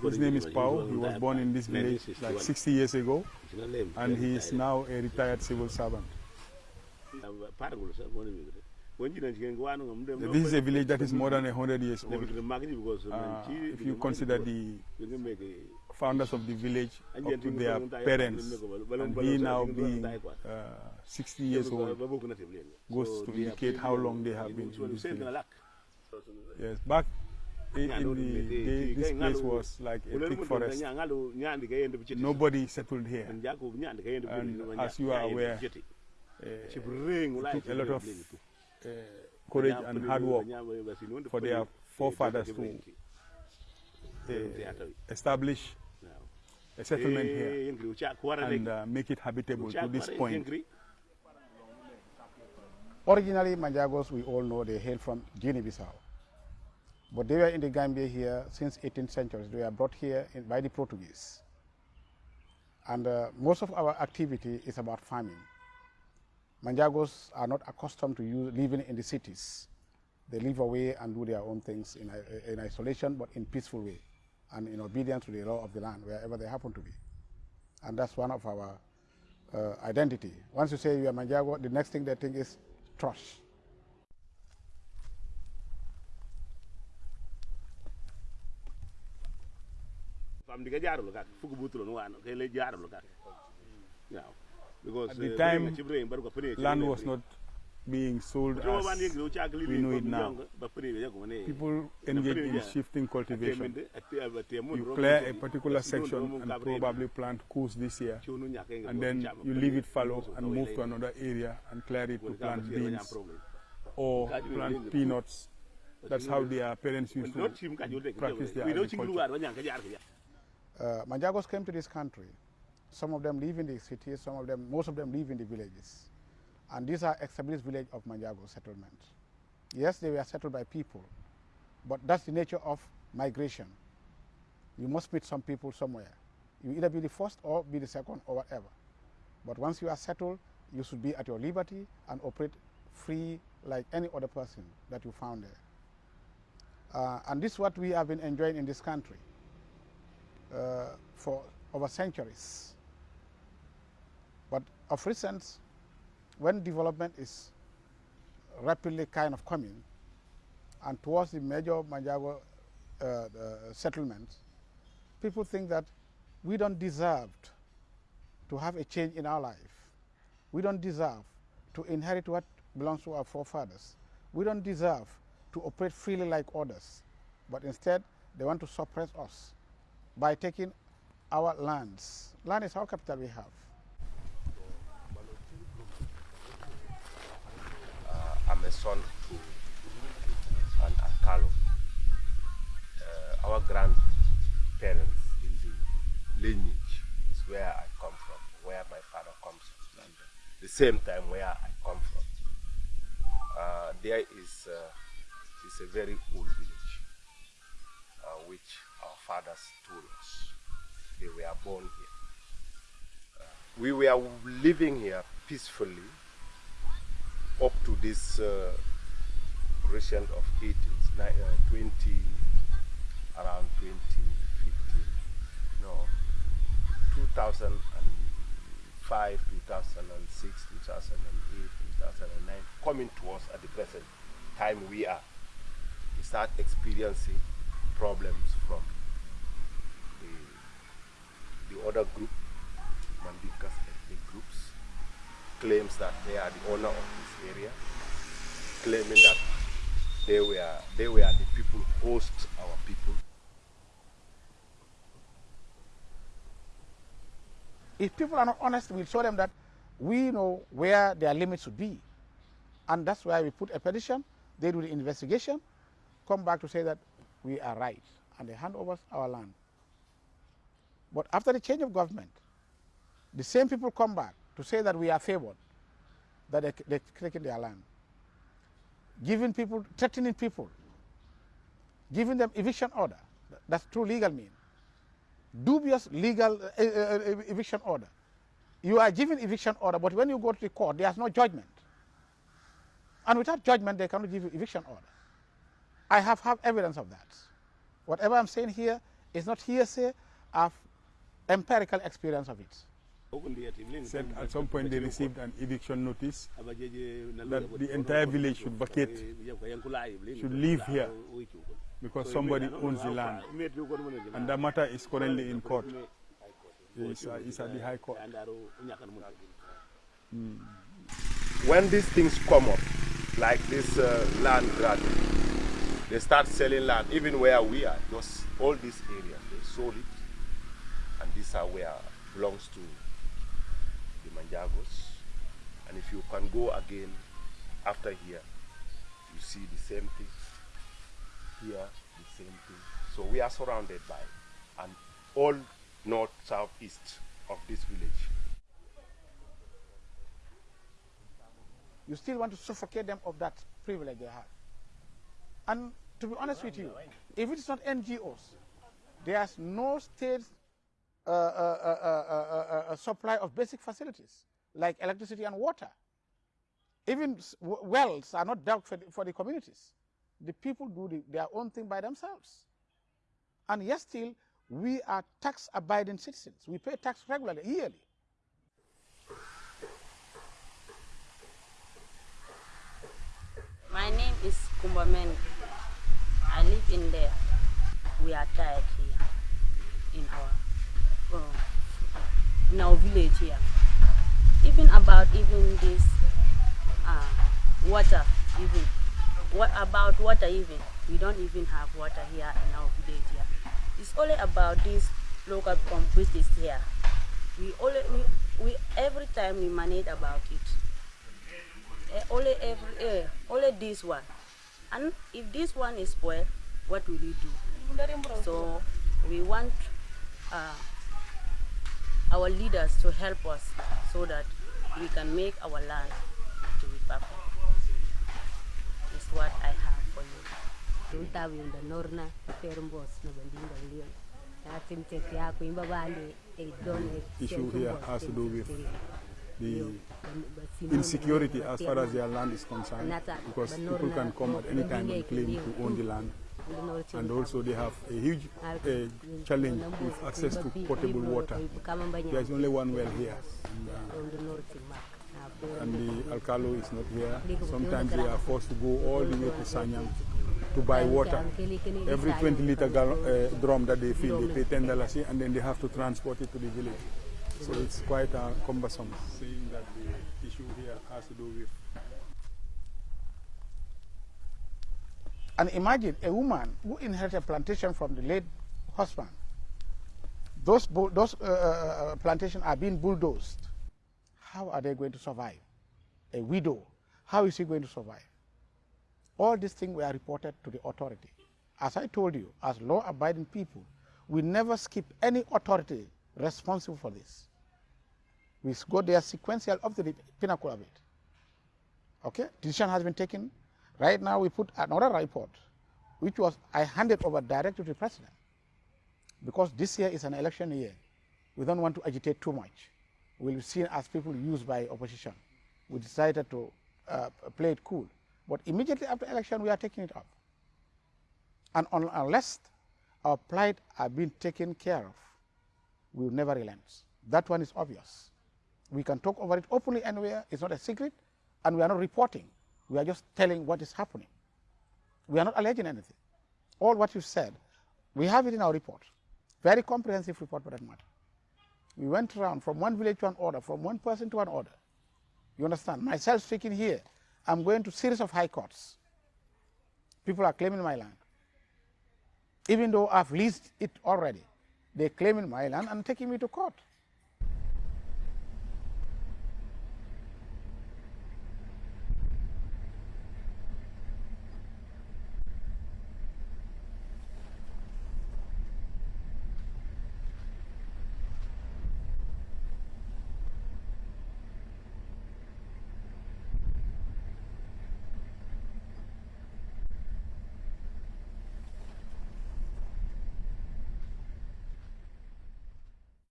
His name is Pau. He was born in this village like 60 years ago, and he is now a retired civil servant. This is a village that is more than 100 years old. Uh, if you consider the founders of the village up to their parents, and he now being uh, 60 years old, goes to indicate how long they have been in this village. Yes, back in, in the day, this place was like a thick forest. Nobody settled here. And as you are aware, uh, it took a lot of uh, courage and hard work for their forefathers to uh, establish a settlement here and uh, make it habitable to this point. Originally, Manjagos, we all know, they hail from Guinea-Bissau. But they were in the Gambia here since 18th century. They were brought here in, by the Portuguese. And uh, most of our activity is about farming. Manjagos are not accustomed to use, living in the cities. They live away and do their own things in, in isolation, but in peaceful way and in obedience to the law of the land, wherever they happen to be. And that's one of our uh, identity. Once you say you are Manjago, the next thing they think is trust. At the time, land was not being sold as we know it now. People engage in shifting cultivation. You clear a particular section and probably plant coos this year, and then you leave it fallow and move to another area and clear it to plant beans or plant peanuts. That's how their parents used to practice their agriculture. Uh, Manjagos came to this country. Some of them live in the cities, some of them, most of them live in the villages. And these are established village of Manjago settlement. Yes, they were settled by people, but that's the nature of migration. You must meet some people somewhere. You either be the first or be the second or whatever. But once you are settled, you should be at your liberty and operate free like any other person that you found there. Uh, and this is what we have been enjoying in this country for over centuries. But of recent, when development is rapidly kind of coming, and towards the major Manjago uh, uh, settlements, people think that we don't deserve to have a change in our life. We don't deserve to inherit what belongs to our forefathers. We don't deserve to operate freely like others, but instead they want to suppress us by taking our lands. Land is our capital we have. Uh, I'm a son to an Alkalo. Uh, our grandparents in the lineage is where I come from, where my father comes from, and the same time where I come from. Uh, there is, uh, a very old village, uh, which fathers told us. They were born here. Uh, we were living here peacefully up to this uh, recent of 18, uh, 20, around 2015, no, 2005, 2006, 2008, 2009, coming to us at the present time we are. We start experiencing problems from the, the other group, Mandinkas ethnic groups, claims that they are the owner of this area, claiming that they were, they were the people who host our people. If people are not honest, we'll show them that we know where their limits should be. And that's why we put a petition, they do the investigation, come back to say that we are right, and they hand over our land. But after the change of government, the same people come back to say that we are favored, that they, they're taking their land, giving people, threatening people, giving them eviction order. That's true legal mean. Dubious legal uh, uh, eviction order. You are given eviction order, but when you go to the court, there's no judgment. And without judgment, they cannot give you eviction order. I have, have evidence of that. Whatever I'm saying here is not hearsay, I have empirical experience of it. Said at some point they received an eviction notice that the entire village should vacate, should leave here because somebody owns the land. And the matter is currently in court. It's, uh, it's at the High Court. Mm. When these things come up, like this uh, land grabbing, they start selling land, even where we are, just all this area, they sold it, and these are where belongs to the Manjagos. And if you can go again after here, you see the same thing. Here, the same thing. So we are surrounded by, and all north, south, east of this village. You still want to suffocate them of that privilege they have. And to be honest with you, if it is not NGOs, there's no state uh, uh, uh, supply of basic facilities like electricity and water. Even wells are not dug for the, for the communities. The people do the, their own thing by themselves. And yet still, we are tax-abiding citizens. We pay tax regularly, yearly. My name is Kumbamen. I live in there. We are tired here in our uh, in our village here. Even about even this uh, water, even what about water even? We don't even have water here in our village here. It's only about this local pump which is here. We only we, we every time we manage about it. Uh, only every uh, only this one. And if this one is spoiled, what will we do? So we want uh, our leaders to help us so that we can make our land to be perfect. Is what I have for you. issue here has to do with the insecurity as far as their land is concerned because people can come at any time and claim to own the land and also they have a huge uh, challenge with access to potable water. There's only one well here and, uh, and the alkalo is not here. Sometimes they are forced to go all the way to Sanyang to buy water. Every 20 liter uh, drum that they fill, they pay 10 dollars and then they have to transport it to the village. So it's quite uh, cumbersome, seeing that the issue here has to do with. And imagine a woman who inherited a plantation from the late husband. Those, those uh, uh, uh, plantations are being bulldozed. How are they going to survive? A widow, how is she going to survive? All these things were reported to the authority. As I told you, as law-abiding people, we never skip any authority responsible for this. We go there sequential up to the pinnacle of it. Okay, decision has been taken. Right now, we put another report, which was I handed over directly to the president, because this year is an election year. We don't want to agitate too much. We'll be seen as people used by opposition. We decided to uh, play it cool. But immediately after election, we are taking it up. And on, unless our plight are being taken care of, we will never relent. That one is obvious. We can talk over it openly anywhere. It's not a secret. And we are not reporting. We are just telling what is happening. We are not alleging anything. All what you said, we have it in our report. Very comprehensive report for that matter. We went around from one village to an order, from one person to an order. You understand? Myself speaking here, I'm going to series of high courts. People are claiming my land. Even though I've leased it already, they claim in my land and taking me to court.